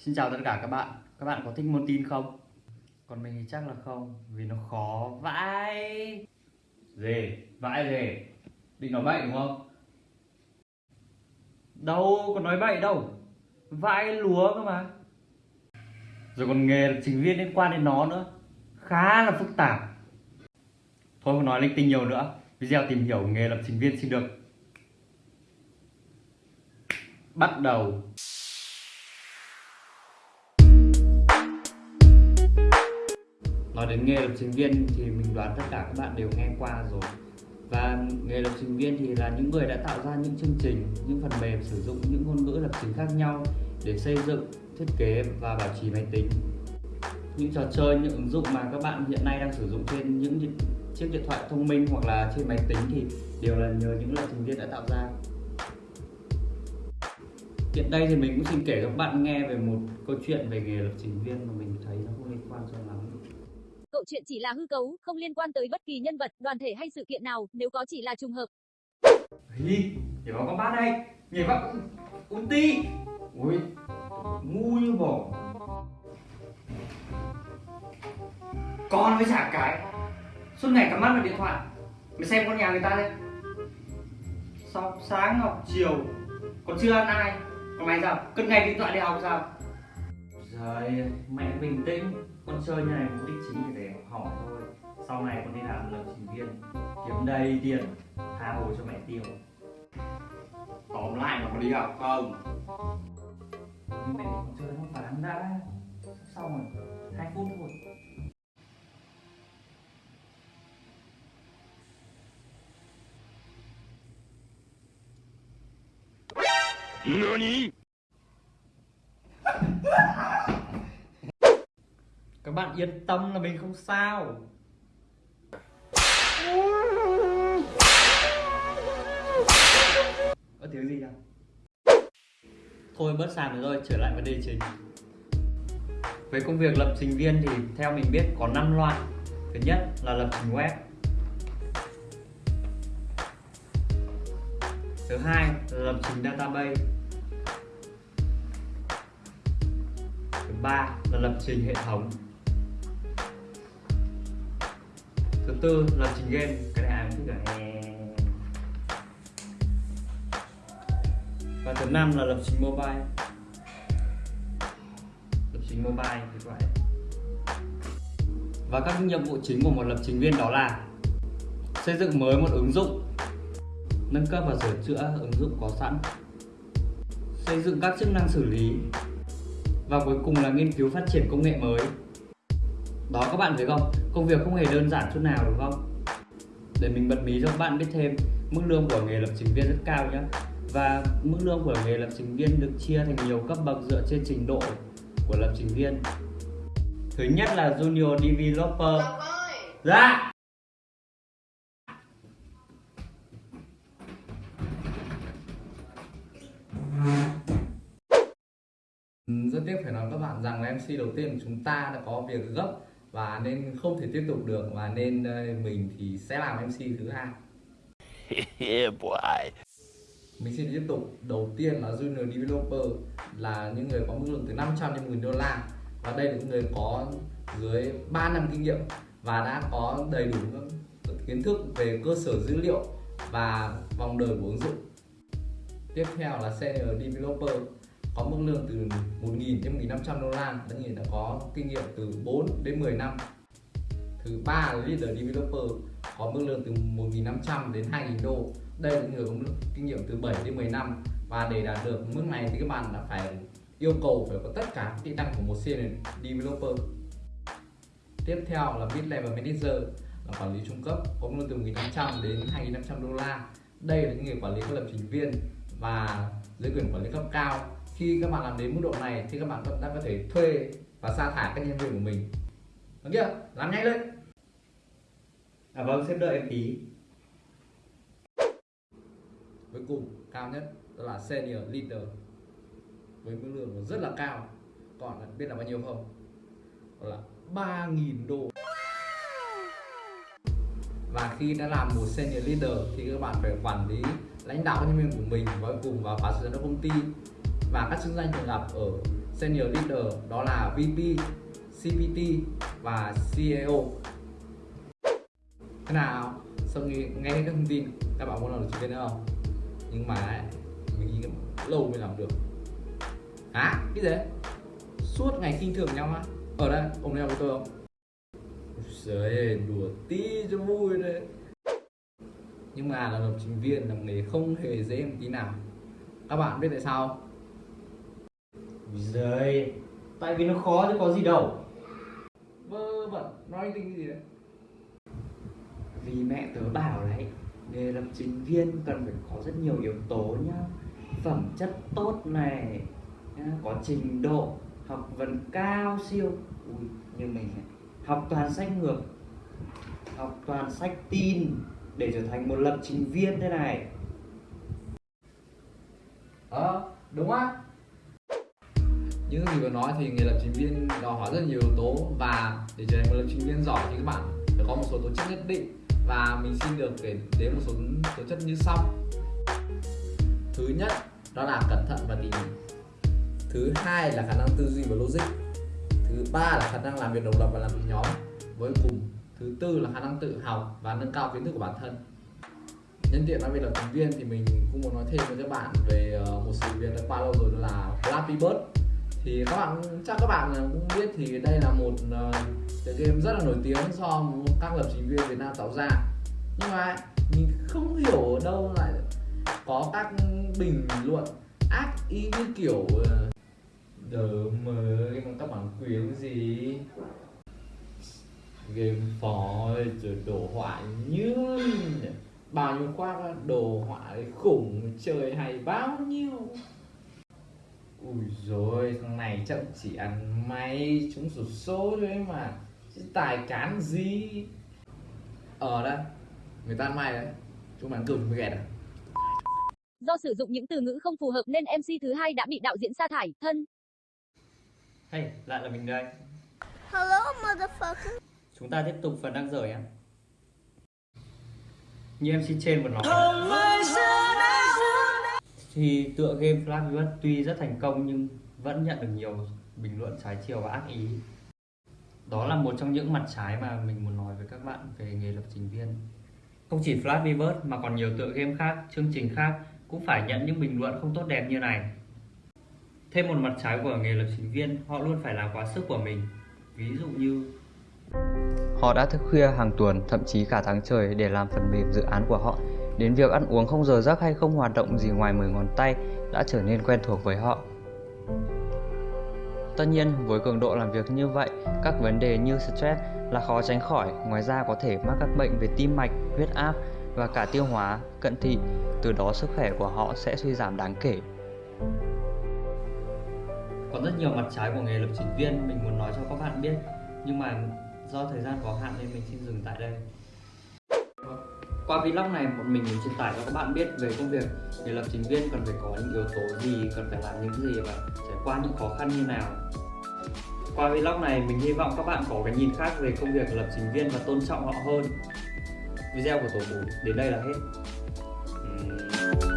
Xin chào tất cả các bạn Các bạn có thích môn tin không? Còn mình thì chắc là không, Vì nó khó vãi Gì? Vãi gì? Định nói bậy đúng không? Đâu có nói bậy đâu Vãi lúa cơ mà Rồi còn nghề lập trình viên liên quan đến nó nữa Khá là phức tạp Thôi không nói linh tinh nhiều nữa Video tìm hiểu nghề lập trình viên xin được Bắt đầu Nói đến nghề lập trình viên thì mình đoán tất cả các bạn đều nghe qua rồi. Và nghề lập trình viên thì là những người đã tạo ra những chương trình, những phần mềm sử dụng những ngôn ngữ lập trình khác nhau để xây dựng, thiết kế và bảo trì máy tính. Những trò chơi, những ứng dụng mà các bạn hiện nay đang sử dụng trên những chiếc điện thoại thông minh hoặc là trên máy tính thì đều là nhờ những lập trình viên đã tạo ra. Hiện đây thì mình cũng xin kể các bạn nghe về một câu chuyện về nghề lập trình viên mà mình thấy nó không liên quan cho lắm. Cậu chuyện chỉ là hư cấu, không liên quan tới bất kỳ nhân vật, đoàn thể hay sự kiện nào, nếu có chỉ là trùng hợp. Hi, nhảy vào con bát đây, nhảy vào ulti. Ui, ngu như bò. Con với chả cái, suốt ngày cắm mắt vào điện thoại. Mày xem con nhà người ta đây. Sau sáng học chiều, còn chưa ăn ai. Còn mày sao? Cất ngày điện thoại đi học sao? Trời, mẹ bình tĩnh Con chơi như này mục đích chính là để hỏi thôi Sau này con đi làm lập trình viên Kiếm đầy tiền Tha hồ cho mẹ tiêu Tóm lại là có đi học không? Nhưng mẹ con chơi nó bán đã Xong rồi, 2 phút thôi NANI? Các bạn yên tâm là mình không sao. Có tiếng gì không Thôi bớt sàn rồi trở lại vấn đề chính. Về công việc lập trình viên thì theo mình biết có 5 loại. Thứ nhất là lập trình web. Thứ hai là lập trình database. Thứ ba là lập trình hệ thống. Tư là lập trình game, Cái này ai cũng thích cả. Và thứ năm là lập trình mobile. Lập trình mobile thì vậy Và các nhiệm vụ chính của một lập trình viên đó là Xây dựng mới một ứng dụng, Nâng cấp và sửa chữa ứng dụng có sẵn, Xây dựng các chức năng xử lý, và cuối cùng là nghiên cứu phát triển công nghệ mới đó các bạn thấy không? Công việc không hề đơn giản chút nào đúng không? Để mình bật mí cho các bạn biết thêm mức lương của nghề lập trình viên rất cao nhé và mức lương của nghề lập trình viên được chia thành nhiều cấp bậc dựa trên trình độ của lập trình viên. Thứ nhất là junior developer. Dạ Ừ, rất tiếc phải nói các bạn rằng là MC đầu tiên của chúng ta đã có việc gấp và nên không thể tiếp tục được và nên ờ, mình thì sẽ làm MC thứ hai. Yeah, boy. mình xin tiếp tục. Đầu tiên là junior developer là những người có mức lương từ 500 đến 1000 đô la. Và đây là những người có dưới 3 năm kinh nghiệm và đã có đầy đủ kiến thức về cơ sở dữ liệu và vòng đời của ứng dụng. Tiếp theo là senior developer có mức lương từ 1.000 đến 1.500 đô la, tất nhiên đã có kinh nghiệm từ 4 đến 10 năm. Thứ ba là leader developer, có mức lương từ 1.500 đến 2.000 đô. Đây là những người có kinh nghiệm từ 7 đến 10 năm. Và để đạt được mức này thì các bạn đã phải yêu cầu phải có tất cả kỹ năng của một senior developer. Tiếp theo là mid level manager, là quản lý trung cấp, có mức lương từ 1.500 đến 2.500 đô la. Đây là những người quản lý các lập trình viên và dưới quyền quản lý cấp cao khi các bạn làm đến mức độ này thì các bạn đã có thể thuê và sa thải các nhân viên của mình. Được chưa? Làm nhanh lên. À vâng xếp đợi em tí. Cuối cùng cao nhất đó là senior leader. Với mức lương rất là cao. Còn biết là bao nhiêu không? Đó là 3.000 đô. Và khi đã làm một senior leader thì các bạn phải quản lý lãnh đạo nhân viên của mình và cùng vào phá sự giám đốc công ty và các chức danh thường gặp ở senior leader đó là VP, CPT và CEO. Thế nào? Sau khi nghe các thông tin các bạn muốn làm được trình viên nữa không? Nhưng mà mình nghĩ lâu mới làm được. Hả? Cái gì? Suốt ngày khinh thường nhau á? Ở đây, ông nhau với tôi không? Trời đùa tí cho vui đấy Nhưng mà là lập trình viên là nghề không hề dễ một tí nào Các bạn biết tại sao không? Giời, tại vì nó khó chứ có gì đâu. Vơ vẩn, nói tính cái gì đấy Vì mẹ tớ bảo đấy, nghề lập trình viên cần phải có rất nhiều yếu tố nhá. Phẩm chất tốt này, nhá, có trình độ, học vấn cao siêu. Ui, như mình này, học toàn sách ngược, học toàn sách tin để trở thành một lập trình viên thế này. Ờ, đúng á những gì vừa nói thì nghề lập trình viên đòi hỏi rất nhiều yếu tố Và để trở thành một lập trình viên giỏi thì các bạn phải có một số tố chất nhất định Và mình xin được kể đến một số tố chất như sau. Thứ nhất, đó là cẩn thận và tỉ mỉ. Thứ hai là khả năng tư duy và logic. Thứ ba là khả năng làm việc độc lập và làm việc nhóm với cùng. Thứ tư là khả năng tự học và nâng cao kiến thức của bản thân. Nhân tiện nói về lập trình viên thì mình cũng muốn nói thêm với các bạn về ờ, một sự việc đã qua lâu rồi đó là Flappy Bird thì các bạn chắc các bạn cũng biết thì đây là một ờ, tựa game rất là nổi tiếng do các lập trình viên Việt Nam tạo ra. Nhưng mà mình không hiểu ở đâu lại có các bình luận ác ý như kiểu ờ, đờ mới mà các bản quyền gì? Game phó rồi đồ họa như bao nhiêu khoác đồ họa khủng chơi hay bao nhiêu? Ui rồi thằng này chắc chỉ ăn may chúng sổ số thôi ấy mà chứ tài cán gì ờ đấy người ta ăn may đấy chúng ăn cơm mới ghẹt à Do sử dụng những từ ngữ không phù hợp nên MC thứ hai đã bị đạo diễn sa thải. Thân. Hey, lại là mình đây. Hello, motherfucker. Chúng ta tiếp tục phần đang dở nhé. Như MC trên vừa nói thì tựa game Flappy Bird tuy rất thành công nhưng vẫn nhận được nhiều bình luận trái chiều và ác ý. Đó là một trong những mặt trái mà mình muốn nói với các bạn về nghề lập trình viên. Không chỉ Flappy Bird mà còn nhiều tựa game khác, chương trình khác cũng phải nhận những bình luận không tốt đẹp như này. Thêm một mặt trái của nghề lập trình viên, họ luôn phải làm quá sức của mình. Ví dụ như Họ đã thức khuya hàng tuần, thậm chí cả tháng trời để làm phần mềm dự án của họ. Đến việc ăn uống không giờ giấc hay không hoạt động gì ngoài 10 ngón tay đã trở nên quen thuộc với họ. Tất nhiên, với cường độ làm việc như vậy, các vấn đề như stress là khó tránh khỏi, ngoài ra có thể mắc các bệnh về tim mạch, huyết áp và cả tiêu hóa, cận thị, từ đó sức khỏe của họ sẽ suy giảm đáng kể. Có rất nhiều mặt trái của nghề lập trình viên mình muốn nói cho các bạn biết, nhưng mà do thời gian có hạn nên mình xin dừng tại đây. Qua vlog này bọn mình muốn truyền tải cho các bạn biết về công việc để lập trình viên cần phải có những yếu tố gì, cần phải làm những gì và trải qua những khó khăn như nào. Qua vlog này mình hy vọng các bạn có cái nhìn khác về công việc lập trình viên và tôn trọng họ hơn. Video của tổ Bù đến đây là hết. Uhm.